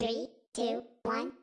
Three, two, one.